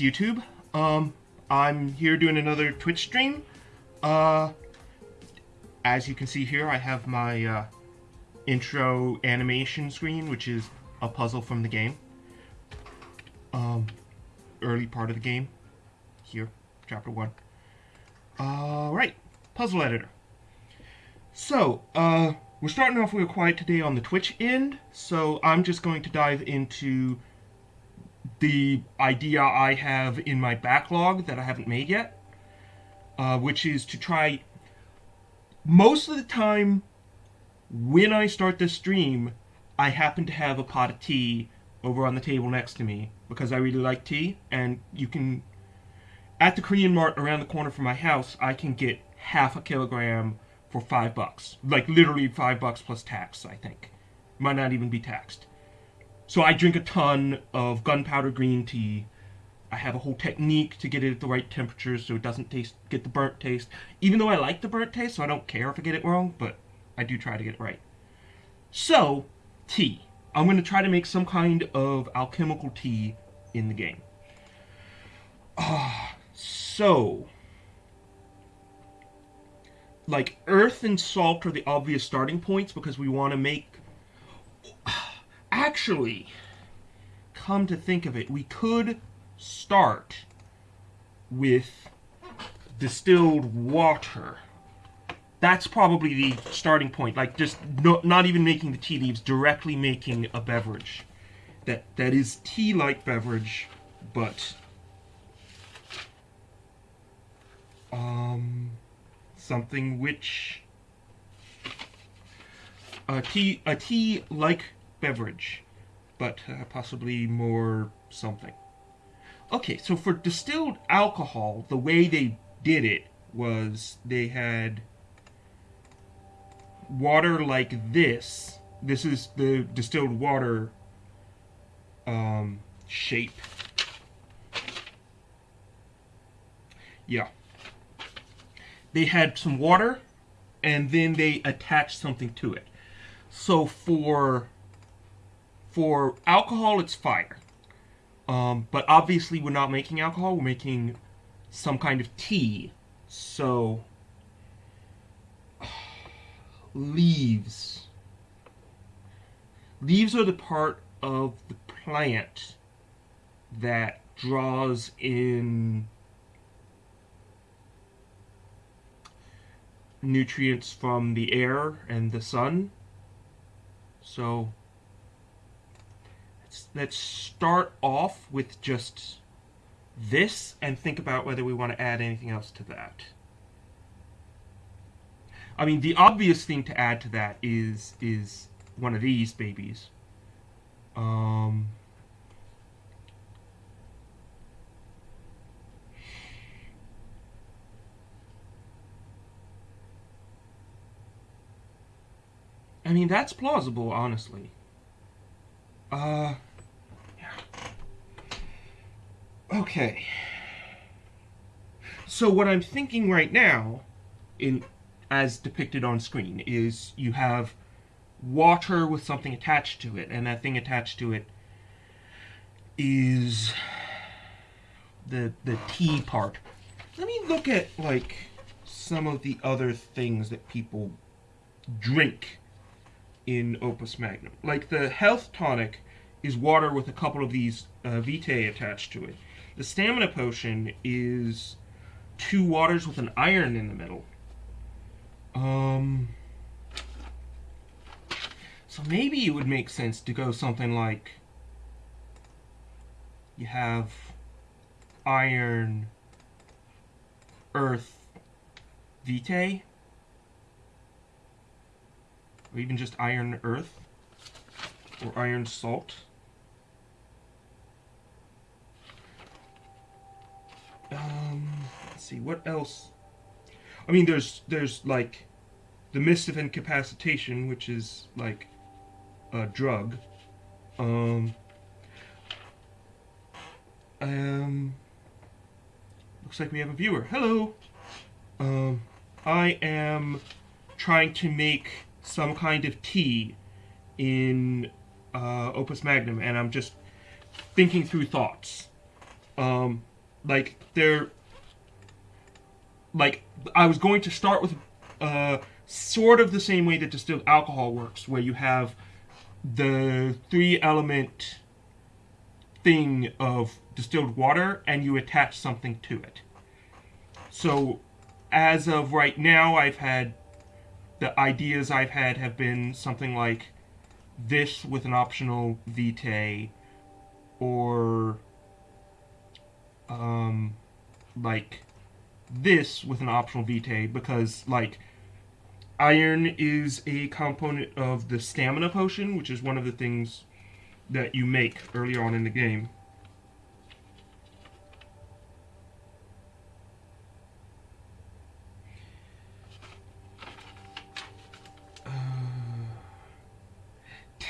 YouTube. Um, I'm here doing another Twitch stream. Uh, as you can see here, I have my uh, intro animation screen, which is a puzzle from the game. Um, early part of the game. Here, chapter one. Alright, puzzle editor. So, uh, we're starting off real quiet today on the Twitch end, so I'm just going to dive into the idea I have in my backlog that I haven't made yet, uh, which is to try. Most of the time, when I start this stream, I happen to have a pot of tea over on the table next to me because I really like tea, and you can. At the Korean Mart around the corner from my house, I can get half a kilogram for five bucks. Like literally five bucks plus tax, I think. Might not even be taxed. So I drink a ton of gunpowder green tea. I have a whole technique to get it at the right temperature so it doesn't taste get the burnt taste. Even though I like the burnt taste, so I don't care if I get it wrong, but I do try to get it right. So, tea. I'm going to try to make some kind of alchemical tea in the game. Ah, uh, so like earth and salt are the obvious starting points because we want to make actually, come to think of it, we could start with distilled water. That's probably the starting point. Like just no, not even making the tea leaves, directly making a beverage that that is tea-like beverage, but um something which a tea a tea like beverage, but uh, possibly more something. Okay, so for distilled alcohol, the way they did it was they had water like this. This is the distilled water um, shape. Yeah. They had some water, and then they attached something to it. So for for alcohol, it's fire. Um, but obviously, we're not making alcohol. We're making some kind of tea. So, leaves. Leaves are the part of the plant that draws in nutrients from the air and the sun. So, let's start off with just this and think about whether we want to add anything else to that. I mean, the obvious thing to add to that is is one of these babies. Um, I mean, that's plausible, honestly. Uh, yeah. Okay. So what I'm thinking right now, in as depicted on screen, is you have water with something attached to it, and that thing attached to it is the the tea part. Let me look at like some of the other things that people drink in Opus Magnum. Like the health tonic is water with a couple of these uh, vitae attached to it. The stamina potion is two waters with an iron in the middle. Um, so maybe it would make sense to go something like you have iron, earth, vitae, or even just iron earth, or iron salt. Um, let's see, what else? I mean, there's, there's like the mist of incapacitation, which is like a drug. Um, um, looks like we have a viewer. Hello! Um, I am trying to make some kind of tea in uh, Opus Magnum, and I'm just thinking through thoughts. Um, like they're like I was going to start with uh, sort of the same way that distilled alcohol works, where you have the three element thing of distilled water and you attach something to it. So, as of right now, I've had the ideas I've had have been something like this with an optional vitae, or um, like this with an optional vitae, because like iron is a component of the stamina potion, which is one of the things that you make early on in the game.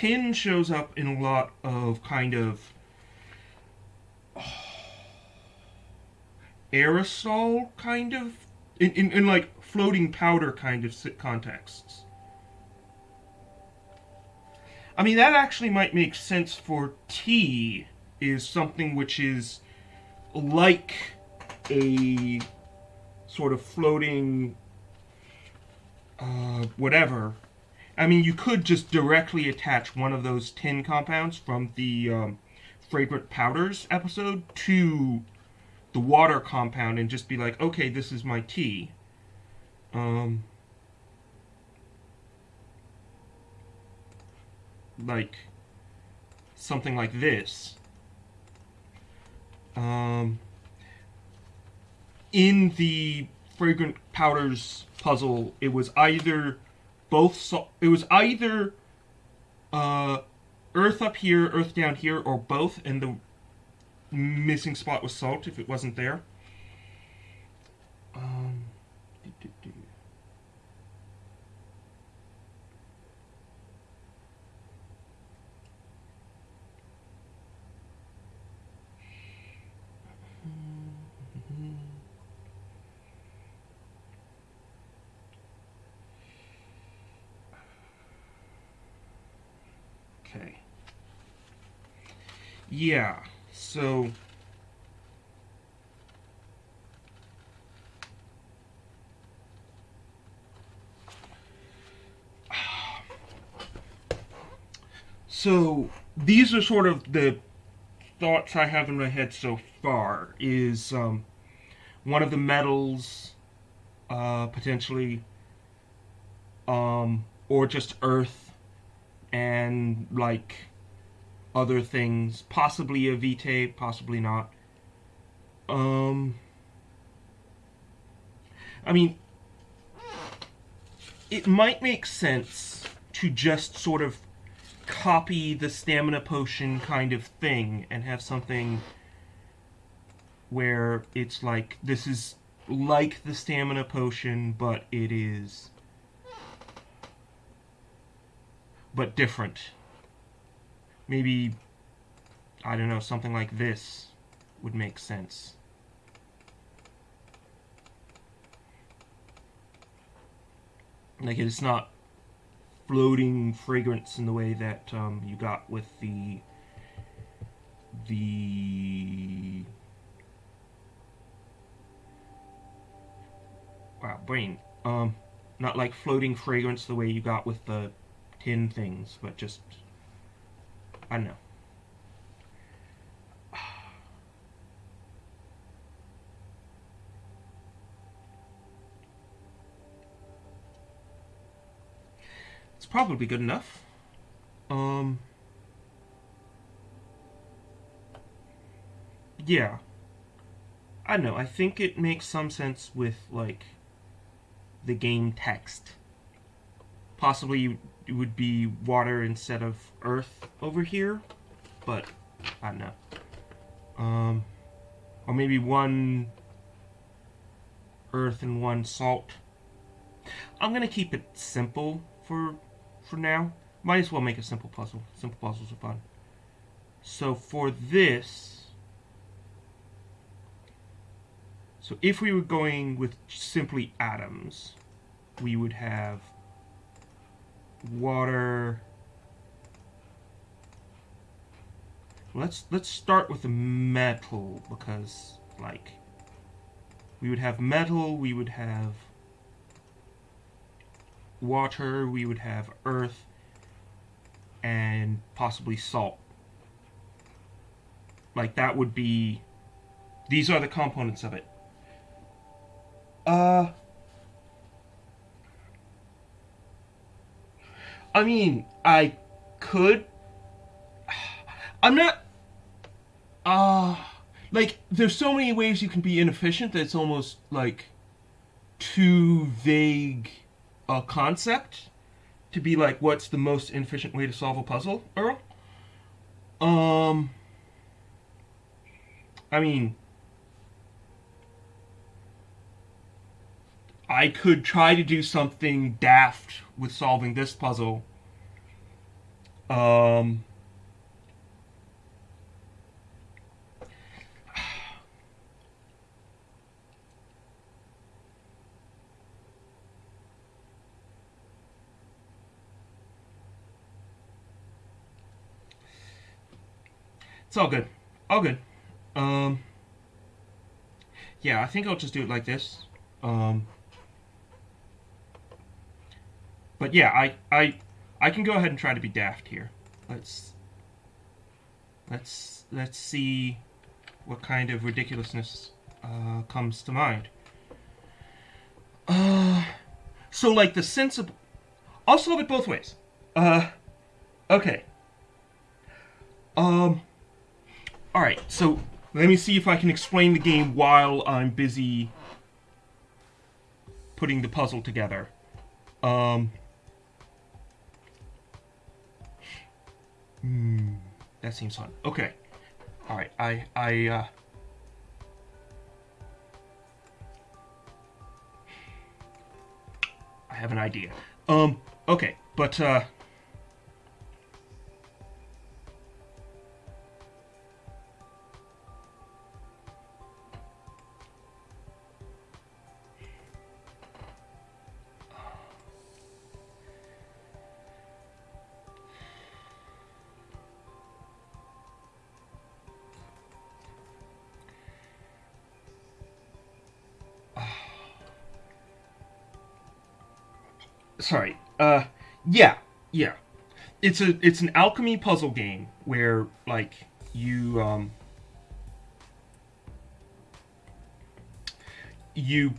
Tin shows up in a lot of kind of oh, aerosol kind of in, in, in like floating powder kind of contexts. I mean, that actually might make sense for tea is something which is like a sort of floating uh, whatever I mean, you could just directly attach one of those tin compounds from the um, fragrant powders episode to the water compound and just be like, okay, this is my tea. Um, like something like this. Um, in the fragrant powders puzzle, it was either both. So it was either uh, Earth up here, Earth down here, or both, and the missing spot was salt if it wasn't there. Um. Yeah, so... So, these are sort of the thoughts I have in my head so far, is um, one of the metals, uh, potentially, um, or just earth and like other things, possibly a vitae, possibly not. Um, I mean, it might make sense to just sort of copy the stamina potion kind of thing and have something where it's like this is like the stamina potion, but it is but different. Maybe, I don't know, something like this would make sense. Like it's not floating fragrance in the way that um, you got with the the wow brain um not like floating fragrance the way you got with the tin things, but just, I know. It's probably good enough. Um, yeah. I don't know, I think it makes some sense with, like, the game text. Possibly it would be water instead of earth over here, but I don't know. Um, or maybe one earth and one salt. I'm gonna keep it simple for for now. Might as well make a simple puzzle. Simple puzzles are fun. So for this, so if we were going with simply atoms, we would have water. Let's let's start with the metal because like we would have metal, we would have water, we would have earth, and possibly salt. Like that would be these are the components of it. Uh I mean, I could I'm not uh like there's so many ways you can be inefficient that it's almost like too vague a concept to be like what's the most inefficient way to solve a puzzle, Earl? Um I mean I could try to do something daft with solving this puzzle. Um It's all good. All good. Um, yeah, I think I'll just do it like this. Um, but yeah, I, I, I can go ahead and try to be daft here. Let's, let's, let's see what kind of ridiculousness uh, comes to mind. Uh, so like the sensible, I'll solve it both ways. Uh, okay. Um, Alright, so let me see if I can explain the game while I'm busy putting the puzzle together. Um, hmm, that seems fun. Okay. Alright, I, I, uh, I have an idea. Um, okay, but, uh, sorry. Uh, yeah, yeah. It's a it's an alchemy puzzle game where like you um you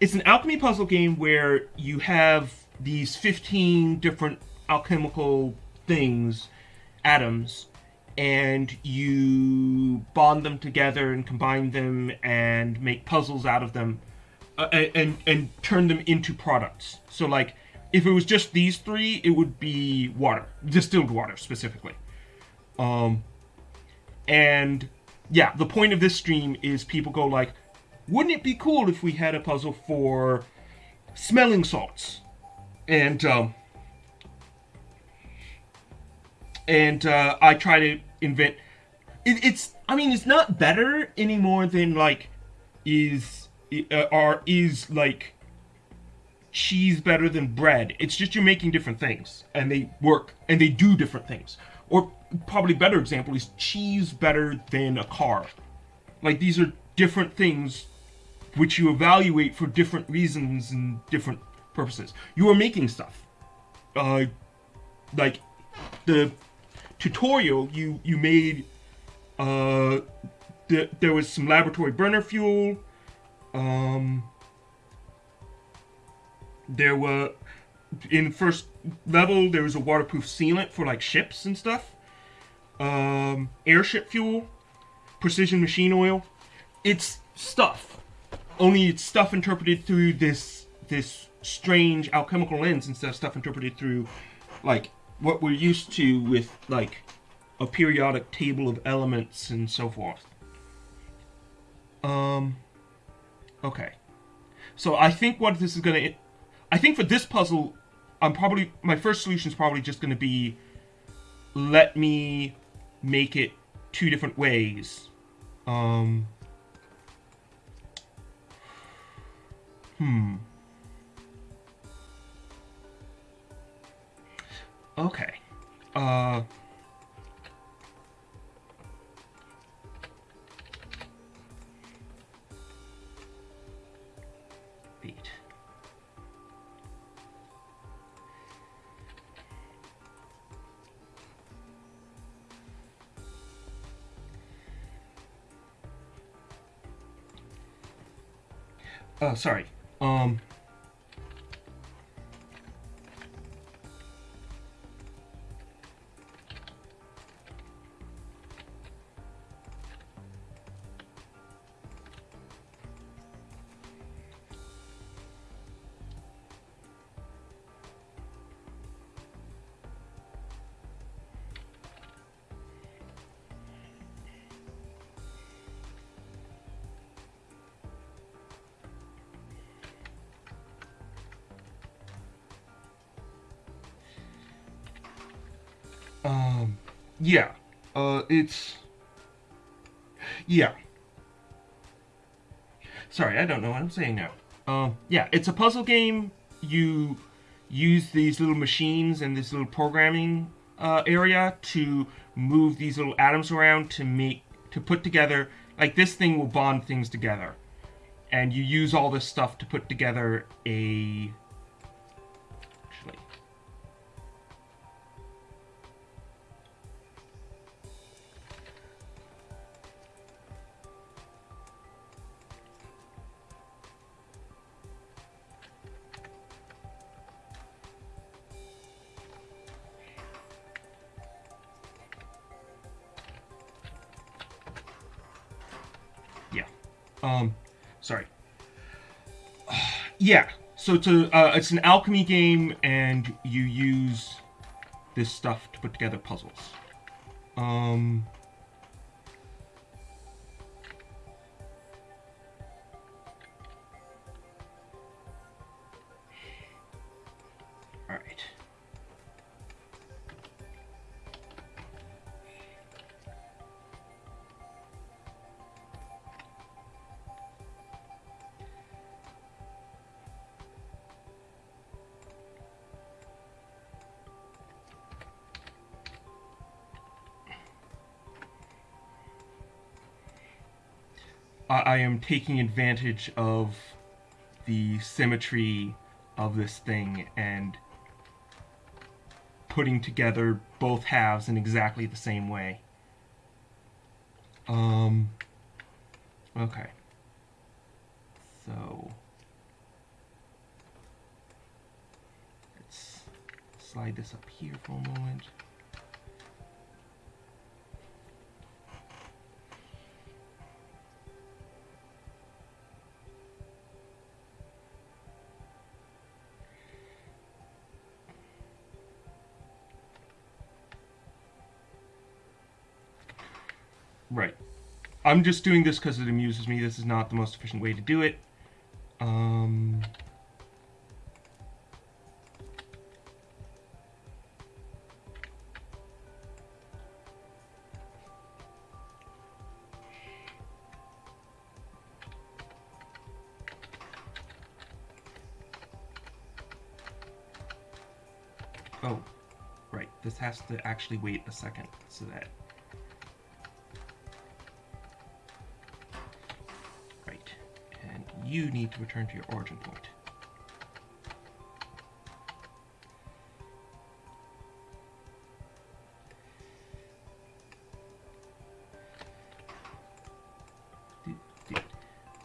it's an alchemy puzzle game where you have these 15 different alchemical things atoms and you bond them together and combine them and make puzzles out of them uh, and and turn them into products so like if it was just these three, it would be water, distilled water specifically. Um, and yeah, the point of this stream is people go like, wouldn't it be cool if we had a puzzle for smelling salts? And um, and uh, I try to invent. It, it's I mean it's not better anymore than like is uh, or is like cheese better than bread. It's just you're making different things and they work and they do different things. Or probably better example is cheese better than a car. Like these are different things which you evaluate for different reasons and different purposes. You are making stuff. Uh, like the tutorial you you made uh the, there was some laboratory burner fuel um there were in first level there was a waterproof sealant for like ships and stuff. Um, airship fuel precision machine oil. It's stuff. Only it's stuff interpreted through this this strange alchemical lens instead of stuff interpreted through like what we're used to with like a periodic table of elements and so forth. Um okay. So I think what this is going to I think for this puzzle, I'm probably my first solution is probably just going to be let me make it two different ways. Um, hmm. Okay. Uh. Oh, sorry. Yeah. Uh, it's. Yeah. Sorry, I don't know what I'm saying now. Um, yeah, it's a puzzle game. You use these little machines and this little programming uh, area to move these little atoms around to make to put together like this thing will bond things together and you use all this stuff to put together a um sorry. Yeah so a uh, it's an alchemy game and you use this stuff to put together puzzles. Um I, I am taking advantage of the symmetry of this thing and putting together both halves in exactly the same way. Um. Okay. So. Let's slide this up here for a moment. I'm just doing this because it amuses me. This is not the most efficient way to do it. Um, oh, right. This has to actually wait a second so that you need to return to your origin point.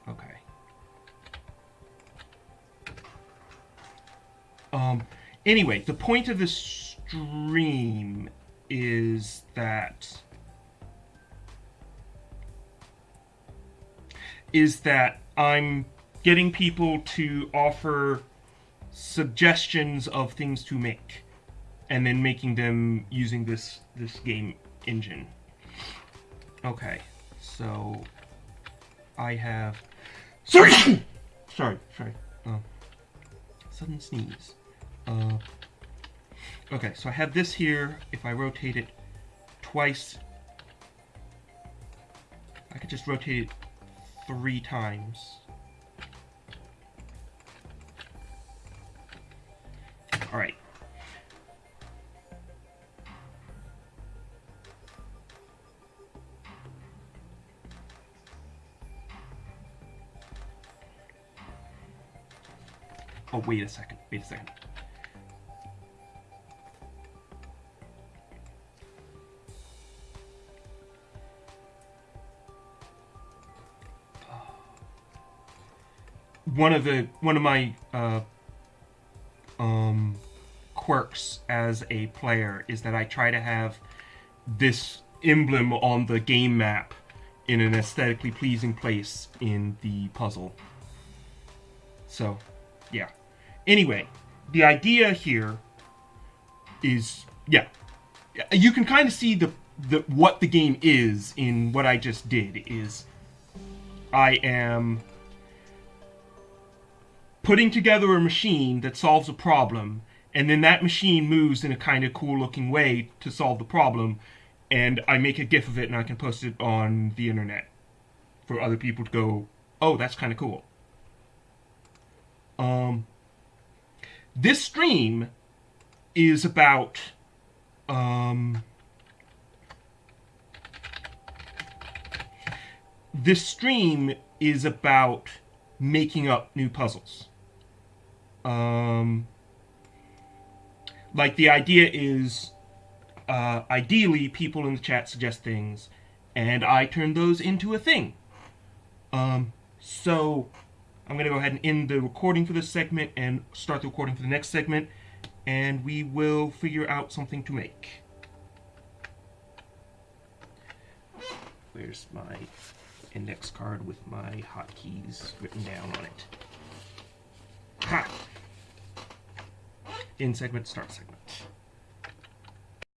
Okay. Um, anyway, the point of this stream is that is that I'm getting people to offer suggestions of things to make and then making them using this this game engine. Okay. So I have Sorry. sorry, sorry. Um, sudden sneeze. Uh, okay, so I have this here. If I rotate it twice, I could just rotate it three times. All right. Oh, wait a second. Wait a second. One of the one of my uh, quirks as a player is that I try to have this emblem on the game map in an aesthetically pleasing place in the puzzle. So, yeah. Anyway, the idea here is yeah. You can kind of see the the what the game is in what I just did is I am putting together a machine that solves a problem and then that machine moves in a kind of cool looking way to solve the problem and I make a gif of it and I can post it on the internet for other people to go, "Oh, that's kind of cool." Um this stream is about um this stream is about making up new puzzles. Um, like the idea is, uh, ideally, people in the chat suggest things, and I turn those into a thing. Um, so I'm going to go ahead and end the recording for this segment and start the recording for the next segment, and we will figure out something to make. Where's my index card with my hotkeys written down on it? Ha! In segment, start segment.